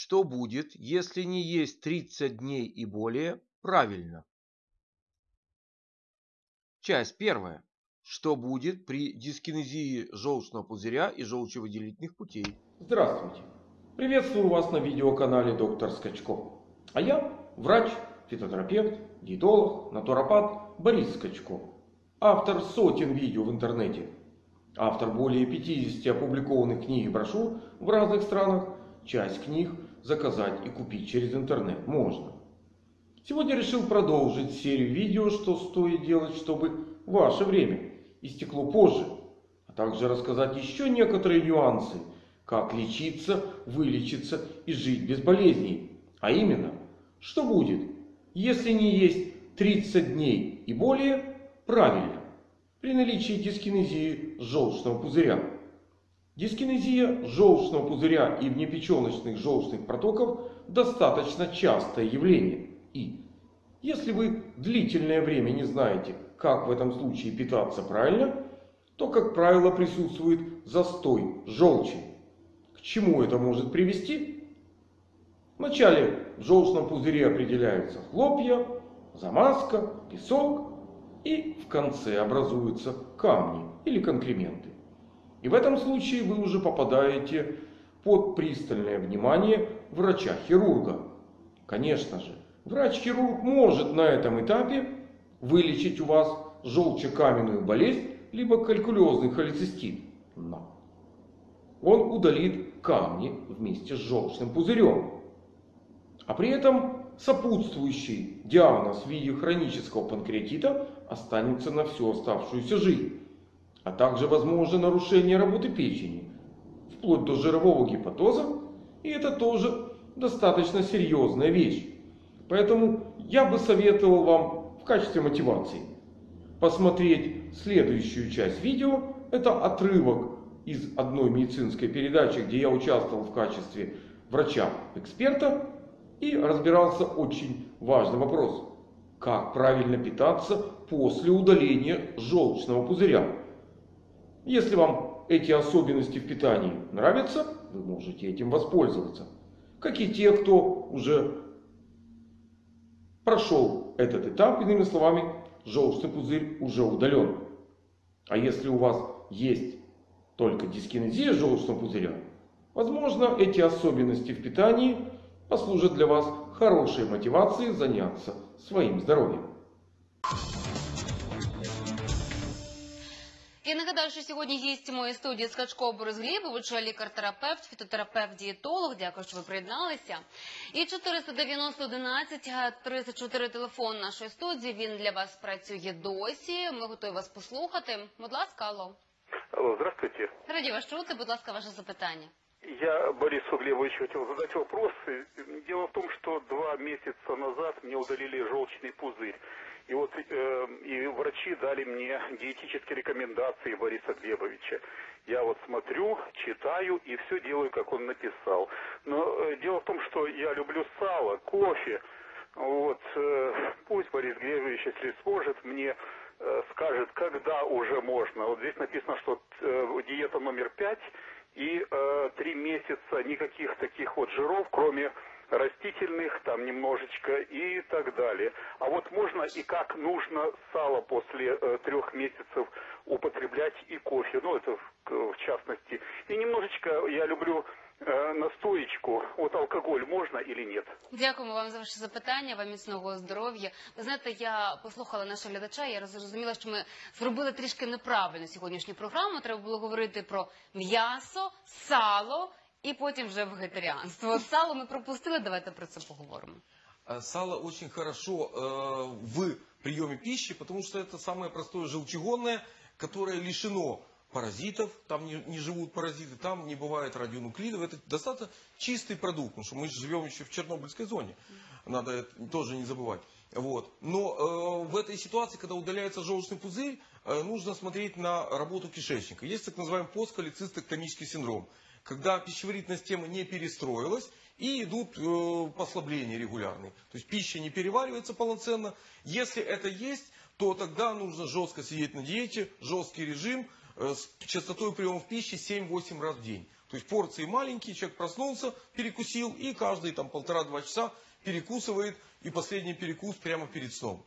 Что будет, если не есть 30 дней и более? Правильно. Часть первая. Что будет при дискинезии желчного пузыря и желчевыделительных путей? Здравствуйте. Приветствую вас на видеоканале доктор Скачко. А я врач, фитотерапевт, диетолог, натуропат Борис Скачко. Автор сотен видео в интернете. Автор более 50 опубликованных книг и брошюр в разных странах. Часть книг заказать и купить через интернет можно. Сегодня решил продолжить серию видео, что стоит делать, чтобы ваше время истекло позже. А также рассказать еще некоторые нюансы, как лечиться, вылечиться и жить без болезней. А именно, что будет, если не есть 30 дней и более правильно при наличии дискинезии желчного пузыря. Дискинезия желчного пузыря и внепеченочных желчных протоков достаточно частое явление. И если вы длительное время не знаете, как в этом случае питаться правильно, то, как правило, присутствует застой желчи. К чему это может привести? Вначале в желчном пузыре определяются хлопья, замазка, песок и в конце образуются камни или конкременты. И в этом случае вы уже попадаете под пристальное внимание врача-хирурга. Конечно же, врач-хирург может на этом этапе вылечить у вас желчекаменную болезнь, либо калькулезный холецистит. Но он удалит камни вместе с желчным пузырем. А при этом сопутствующий диагноз в виде хронического панкреатита останется на всю оставшуюся жизнь. А также возможно нарушение работы печени, вплоть до жирового гепатоза. И это тоже достаточно серьезная вещь. Поэтому я бы советовал вам в качестве мотивации посмотреть следующую часть видео. Это отрывок из одной медицинской передачи, где я участвовал в качестве врача-эксперта и разбирался очень важный вопрос. Как правильно питаться после удаления желчного пузыря? Если вам эти особенности в питании нравятся, вы можете этим воспользоваться. Как и те, кто уже прошел этот этап, иными словами, желчный пузырь уже удален. А если у вас есть только дискинезия желчного пузыря, возможно эти особенности в питании послужат для вас хорошей мотивацией заняться своим здоровьем. Я нагадаю, що сьогодні гість моєї студії Скачко Борис Глібович, лікар-терапевт, фітотерапевт, дієтолог. Дякую, що ви приєдналися. І 490 11 34 телефон нашої студії. Він для вас працює досі. Ми готові вас послухати. Будь ласка, алло. Алло, здравствуйте. Раді вас чути. Будь ласка, ваше запитання. Я Борису Глебовичу хотел задать вопрос. Дело в том, что два месяца назад мне удалили желчный пузырь. И вот э, и врачи дали мне диетические рекомендации Бориса Глебовича. Я вот смотрю, читаю и все делаю, как он написал. Но э, дело в том, что я люблю сало, кофе. Вот э, пусть Борис Глебович, если сможет, мне э, скажет, когда уже можно. Вот здесь написано, что э, диета номер пять и э, три месяца никаких таких вот жиров, кроме растительных, там немножечко и так далее. А вот можно и как нужно сало после э, трех месяцев употреблять и кофе, ну это в, в частности. И немножечко я люблю э, настоечку. От алкоголь можна или нет? Дякуємо вам за ваше запитання. Вам міцного здоров'я. Ви знаєте, я послухала нашого глядача. Я зрозуміла, що ми зробили трішки неправильно сьогоднішню програму. Треба було говорити про м'ясо, сало і потім вже вегетаріанство. От Сало ми пропустили. Давайте про це поговоримо. А Сало очень хорошо э, в приеме пищи, потому что это самое простое желчегонное, которое лишено паразитов, там не, не живут паразиты, там не бывает радионуклидов. Это достаточно чистый продукт, потому что мы же живем еще в Чернобыльской зоне. Надо это тоже не забывать. Вот. Но э, в этой ситуации, когда удаляется желчный пузырь, э, нужно смотреть на работу кишечника. Есть так называемый постколецистектомический синдром когда пищеварительная система не перестроилась и идут э, послабления регулярные. То есть пища не переваривается полноценно. Если это есть, то тогда нужно жестко сидеть на диете, жесткий режим э, с частотой приема пищи 7-8 раз в день. То есть порции маленькие, человек проснулся, перекусил и каждые там полтора-два часа перекусывает и последний перекус прямо перед сном.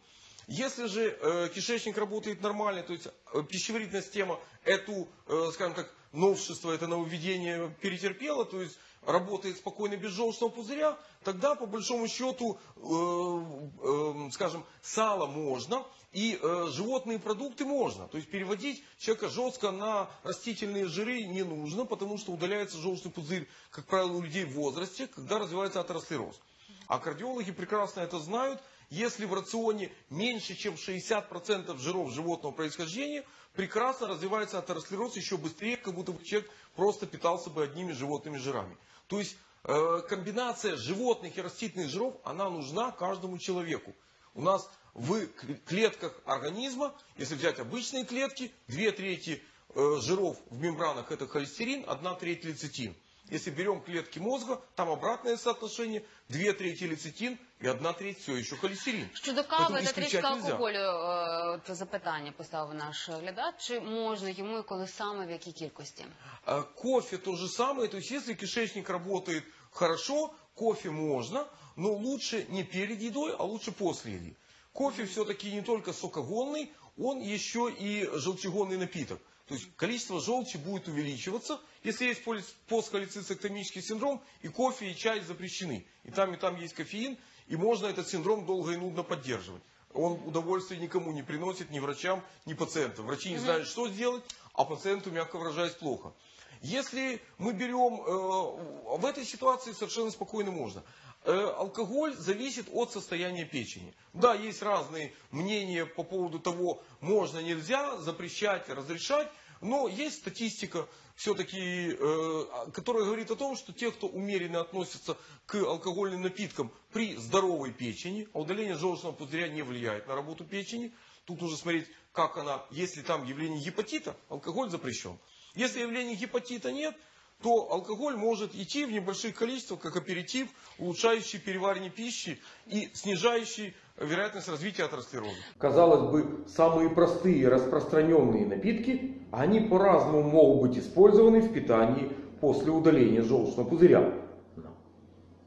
Если же э, кишечник работает нормально, то есть э, пищеварительная система эту, э, скажем так, новшество, это нововведение перетерпела, то есть работает спокойно без желчного пузыря, тогда по большому счету, э, э, скажем, сало можно и э, животные продукты можно. То есть переводить человека жестко на растительные жиры не нужно, потому что удаляется желчный пузырь, как правило, у людей в возрасте, когда развивается атеросклероз. А кардиологи прекрасно это знают. Если в рационе меньше, чем 60% жиров животного происхождения, прекрасно развивается атеросклероз еще быстрее, как будто бы человек просто питался бы одними животными жирами. То есть э, комбинация животных и растительных жиров, она нужна каждому человеку. У нас в клетках организма, если взять обычные клетки, две трети э, жиров в мембранах это холестерин, одна треть лецитин. Если берем клетки мозга, там обратное соотношение, две трети лецитин и одна треть все еще холестерин. Щодо кави Тому та трішки исключать нельзя. алкоголю, е, це запитання поставив наш глядач. Чи можна йому і коли саме в якій кількості? А Кофе то же самое, то есть если кишечник работает хорошо, кофе можно, но лучше не перед едой, а лучше после еды. Кофе все-таки не только сокогонный, он еще и желчегонный напиток. То есть количество желчи будет увеличиваться, если есть постхолецистектомический синдром, и кофе, и чай запрещены. И там, и там есть кофеин, и можно этот синдром долго и нудно поддерживать. Он удовольствия никому не приносит, ни врачам, ни пациентам. Врачи не знают, что сделать, а пациенту, мягко выражаясь, плохо. Если мы берем, э, в этой ситуации совершенно спокойно можно. Э, алкоголь зависит от состояния печени. Да, есть разные мнения по поводу того, можно, нельзя, запрещать, разрешать. Но есть статистика, все-таки, э, которая говорит о том, что те, кто умеренно относится к алкогольным напиткам при здоровой печени, а удаление желчного пузыря не влияет на работу печени, тут нужно смотреть, как она, если там явление гепатита, алкоголь запрещен. Если явления гепатита нет, то алкоголь может идти в небольших количествах, как аперитив, улучшающий переваривание пищи и снижающий вероятность развития атеросклероза. Казалось бы, самые простые распространенные напитки, они по-разному могут быть использованы в питании после удаления желчного пузыря. Но,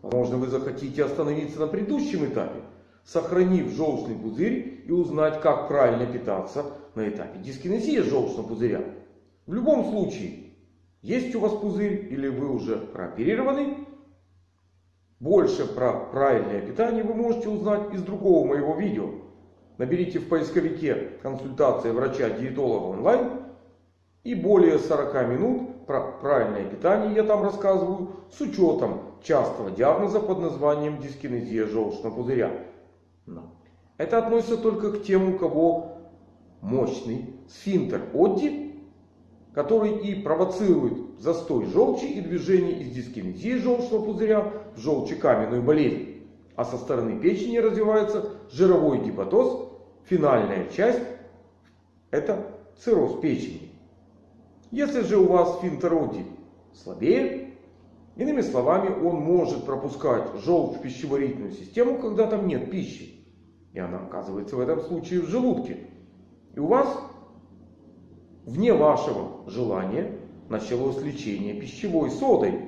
Возможно, вы захотите остановиться на предыдущем этапе, сохранив желчный пузырь и узнать, как правильно питаться на этапе дискинезии желчного пузыря. В любом случае, есть у вас пузырь или вы уже прооперированы, больше про правильное питание вы можете узнать из другого моего видео. Наберите в поисковике консультация врача-диетолога онлайн и более 40 минут про правильное питание я там рассказываю с учетом частого диагноза под названием дискинезия желчного пузыря. Это относится только к тем, у кого мощный сфинктер Одди, который и провоцирует застой желчи и движение из дискинезии желчного пузыря в желчекаменную болезнь. А со стороны печени развивается жировой гепатоз. Финальная часть это цирроз печени. Если же у вас сфинктер Одди слабее, иными словами, он может пропускать желчь в пищеварительную систему, когда там нет пищи. И она оказывается в этом случае в желудке. И у вас вне вашего желания началось лечение пищевой содой.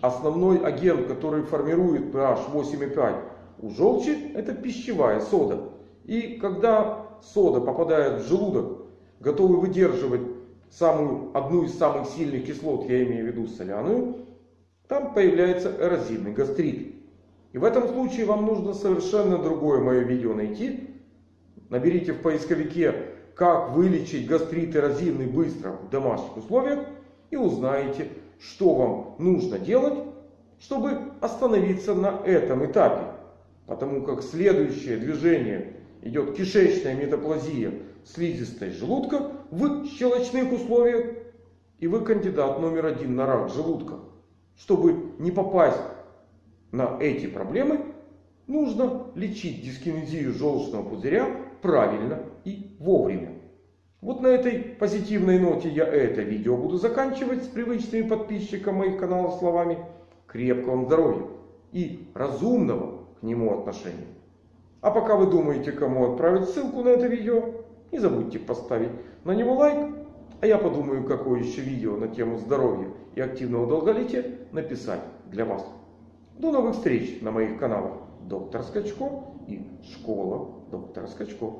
Основной агент, который формирует pH 8,5 у желчи, это пищевая сода. И когда сода попадает в желудок, готовый выдерживать самую, одну из самых сильных кислот, я имею в виду соляную, там появляется эрозивный гастрит. И в этом случае вам нужно совершенно другое мое видео найти. Наберите в поисковике как вылечить гастрит эрозивный быстро в домашних условиях и узнаете, что вам нужно делать, чтобы остановиться на этом этапе. Потому как следующее движение идет кишечная метаплазия слизистой желудка в щелочных условиях. И вы кандидат номер один на рак желудка. Чтобы не попасть на эти проблемы, нужно лечить дискинезию желчного пузыря правильно и вовремя. Вот на этой позитивной ноте я это видео буду заканчивать с привычными подписчикам моих каналов словами крепкого вам здоровья и разумного к нему отношения. А пока вы думаете, кому отправить ссылку на это видео, не забудьте поставить на него лайк, А я подумаю, какое еще видео на тему здоровья и активного долголетия написать для вас. До новых встреч на моих каналах Доктор Скачко и Школа Доктора Скачко.